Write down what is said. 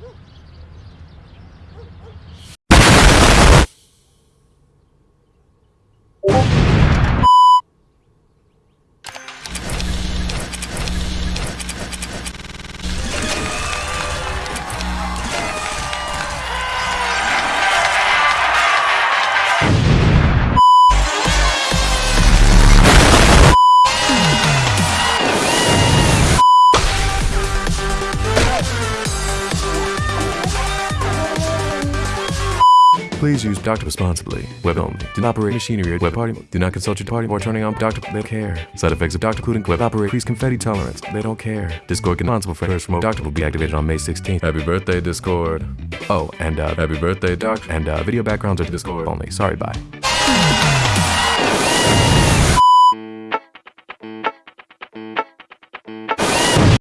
Woo! Please use Doctor responsibly. Web only. Do not operate machinery at web party. Do not consult your party or turning on Doctor. They don't care. Side effects of Doctor including web operate increased confetti tolerance. They don't care. Discord responsible for first remote Doctor will be activated on May 16th. Happy birthday, Discord. Oh, and uh, happy birthday, Doctor. And uh, video backgrounds are Discord only. Sorry, bye.